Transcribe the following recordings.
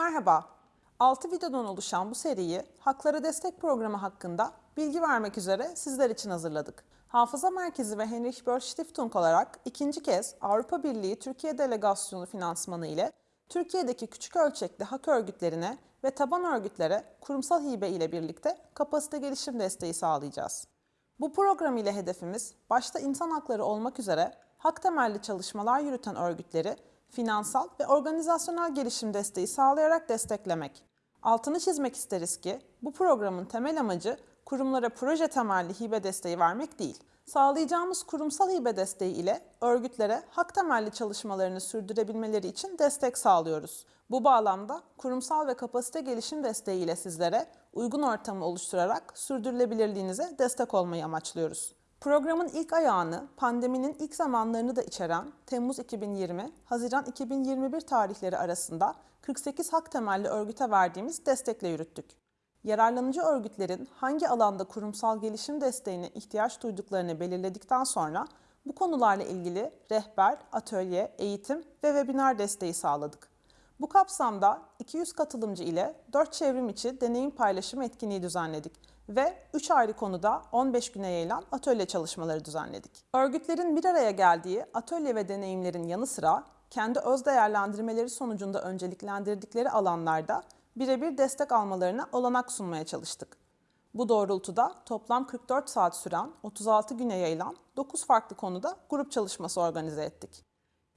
Merhaba. 6 videodan oluşan bu seriyi Haklara Destek Programı hakkında bilgi vermek üzere sizler için hazırladık. Hafıza Merkezi ve Heinrich Böll Stiftung olarak ikinci kez Avrupa Birliği Türkiye Delegasyonu finansmanı ile Türkiye'deki küçük ölçekli hak örgütlerine ve taban örgütlere kurumsal hibe ile birlikte kapasite gelişim desteği sağlayacağız. Bu program ile hedefimiz başta insan hakları olmak üzere hak temelli çalışmalar yürüten örgütleri finansal ve organizasyonel gelişim desteği sağlayarak desteklemek. Altını çizmek isteriz ki bu programın temel amacı kurumlara proje temelli hibe desteği vermek değil. Sağlayacağımız kurumsal hibe desteği ile örgütlere hak temelli çalışmalarını sürdürebilmeleri için destek sağlıyoruz. Bu bağlamda kurumsal ve kapasite gelişim desteği ile sizlere uygun ortamı oluşturarak sürdürülebilirliğinize destek olmayı amaçlıyoruz. Programın ilk ayağını pandeminin ilk zamanlarını da içeren Temmuz 2020, Haziran 2021 tarihleri arasında 48 hak temelli örgüte verdiğimiz destekle yürüttük. Yararlanıcı örgütlerin hangi alanda kurumsal gelişim desteğine ihtiyaç duyduklarını belirledikten sonra bu konularla ilgili rehber, atölye, eğitim ve webinar desteği sağladık. Bu kapsamda 200 katılımcı ile 4 çevrim içi deneyim paylaşım etkinliği düzenledik ve 3 ayrı konuda 15 güne yayılan atölye çalışmaları düzenledik. Örgütlerin bir araya geldiği atölye ve deneyimlerin yanı sıra kendi öz değerlendirmeleri sonucunda önceliklendirdikleri alanlarda birebir destek almalarına olanak sunmaya çalıştık. Bu doğrultuda toplam 44 saat süren 36 güne yayılan 9 farklı konuda grup çalışması organize ettik.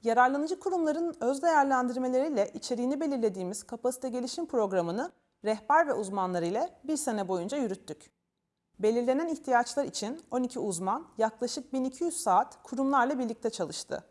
Yararlanıcı kurumların öz değerlendirmeleriyle içeriğini belirlediğimiz kapasite gelişim programını rehber ve uzmanlar ile bir sene boyunca yürüttük. Belirlenen ihtiyaçlar için 12 uzman yaklaşık 1200 saat kurumlarla birlikte çalıştı.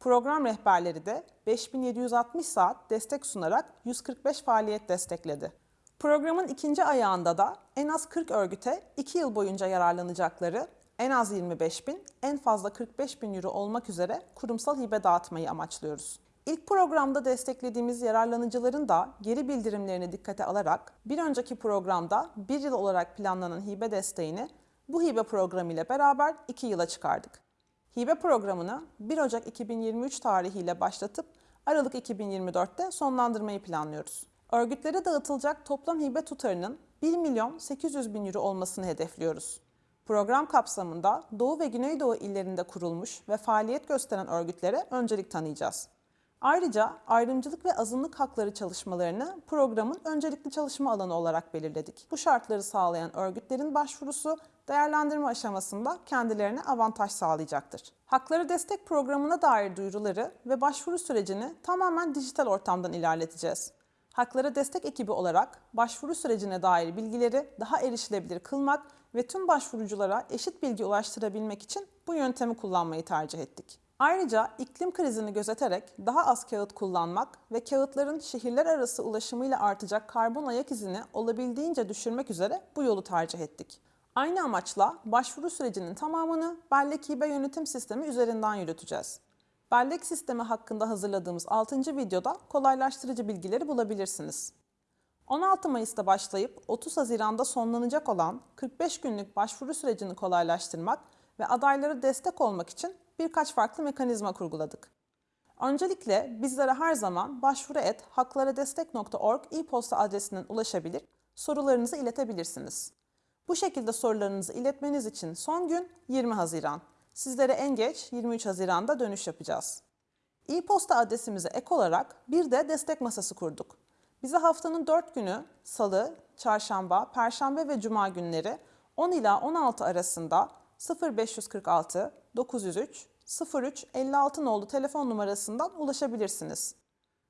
Program rehberleri de 5760 saat destek sunarak 145 faaliyet destekledi. Programın ikinci ayağında da en az 40 örgüte 2 yıl boyunca yararlanacakları en az 25 bin, en fazla 45 bin euro olmak üzere kurumsal hibe dağıtmayı amaçlıyoruz. İlk programda desteklediğimiz yararlanıcıların da geri bildirimlerini dikkate alarak bir önceki programda bir yıl olarak planlanan hibe desteğini bu hibe programı ile beraber 2 yıla çıkardık. Hibe programını 1 Ocak 2023 tarihiyle başlatıp Aralık 2024'te sonlandırmayı planlıyoruz. Örgütlere dağıtılacak toplam hibe tutarının 1 milyon 800 bin euro olmasını hedefliyoruz. Program kapsamında Doğu ve Güneydoğu illerinde kurulmuş ve faaliyet gösteren örgütlere öncelik tanıyacağız. Ayrıca ayrımcılık ve azınlık hakları çalışmalarını programın öncelikli çalışma alanı olarak belirledik. Bu şartları sağlayan örgütlerin başvurusu değerlendirme aşamasında kendilerine avantaj sağlayacaktır. Hakları destek programına dair duyuruları ve başvuru sürecini tamamen dijital ortamdan ilerleteceğiz. Haklara destek ekibi olarak başvuru sürecine dair bilgileri daha erişilebilir kılmak ve tüm başvuruculara eşit bilgi ulaştırabilmek için bu yöntemi kullanmayı tercih ettik. Ayrıca iklim krizini gözeterek daha az kağıt kullanmak ve kağıtların şehirler arası ulaşımıyla artacak karbon ayak izini olabildiğince düşürmek üzere bu yolu tercih ettik. Aynı amaçla başvuru sürecinin tamamını bellek hibe yönetim sistemi üzerinden yürüteceğiz. Bellek sistemi hakkında hazırladığımız 6. videoda kolaylaştırıcı bilgileri bulabilirsiniz. 16 Mayıs'ta başlayıp 30 Haziran'da sonlanacak olan 45 günlük başvuru sürecini kolaylaştırmak ve adaylara destek olmak için birkaç farklı mekanizma kurguladık. Öncelikle bizlere her zaman başvuru et haklaradestek.org e-posta adresinden ulaşabilir, sorularınızı iletebilirsiniz. Bu şekilde sorularınızı iletmeniz için son gün 20 Haziran. Sizlere en geç 23 Haziran'da dönüş yapacağız. E-posta adresimize ek olarak bir de destek masası kurduk. Bize haftanın 4 günü salı, çarşamba, perşembe ve cuma günleri 10 ila 16 arasında 0546 903 03 56 nolu telefon numarasından ulaşabilirsiniz.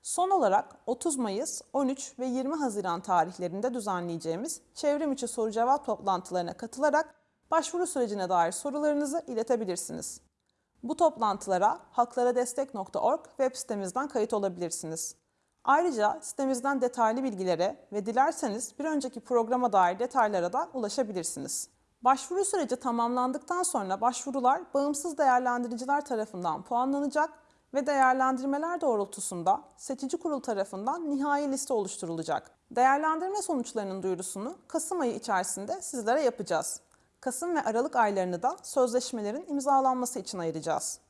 Son olarak 30 Mayıs, 13 ve 20 Haziran tarihlerinde düzenleyeceğimiz çevrim içi soru cevap toplantılarına katılarak başvuru sürecine dair sorularınızı iletebilirsiniz. Bu toplantılara haklaradestek.org web sitemizden kayıt olabilirsiniz. Ayrıca sitemizden detaylı bilgilere ve dilerseniz bir önceki programa dair detaylara da ulaşabilirsiniz. Başvuru süreci tamamlandıktan sonra başvurular bağımsız değerlendiriciler tarafından puanlanacak ve değerlendirmeler doğrultusunda seçici kurul tarafından nihai liste oluşturulacak. Değerlendirme sonuçlarının duyurusunu Kasım ayı içerisinde sizlere yapacağız. Kasım ve Aralık aylarını da sözleşmelerin imzalanması için ayıracağız.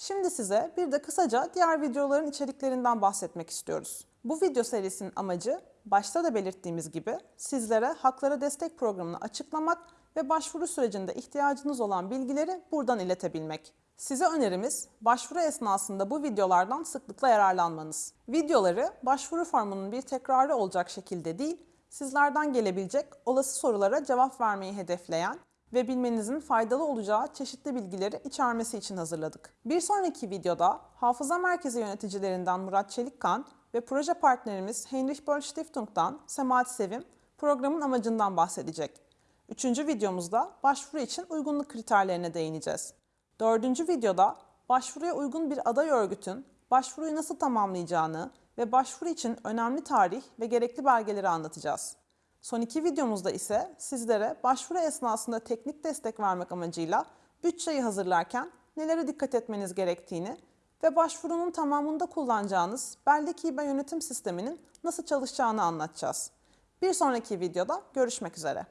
Şimdi size bir de kısaca diğer videoların içeriklerinden bahsetmek istiyoruz. Bu video serisinin amacı başta da belirttiğimiz gibi sizlere Haklara Destek Programı'nı açıklamak ve başvuru sürecinde ihtiyacınız olan bilgileri buradan iletebilmek. Size önerimiz başvuru esnasında bu videolardan sıklıkla yararlanmanız. Videoları başvuru formunun bir tekrarı olacak şekilde değil, sizlerden gelebilecek olası sorulara cevap vermeyi hedefleyen ve bilmenizin faydalı olacağı çeşitli bilgileri içermesi için hazırladık. Bir sonraki videoda Hafıza Merkezi yöneticilerinden Murat Çelikkan ve proje partnerimiz Heinrich Böll Stiftung'dan Semahat Sevim programın amacından bahsedecek. Üçüncü videomuzda başvuru için uygunluk kriterlerine değineceğiz. Dördüncü videoda başvuruya uygun bir aday örgütün başvuruyu nasıl tamamlayacağını ve başvuru için önemli tarih ve gerekli belgeleri anlatacağız. Son iki videomuzda ise sizlere başvuru esnasında teknik destek vermek amacıyla bütçeyi hazırlarken nelere dikkat etmeniz gerektiğini ve başvurunun tamamında kullanacağınız Bellek İBA yönetim sisteminin nasıl çalışacağını anlatacağız. Bir sonraki videoda görüşmek üzere.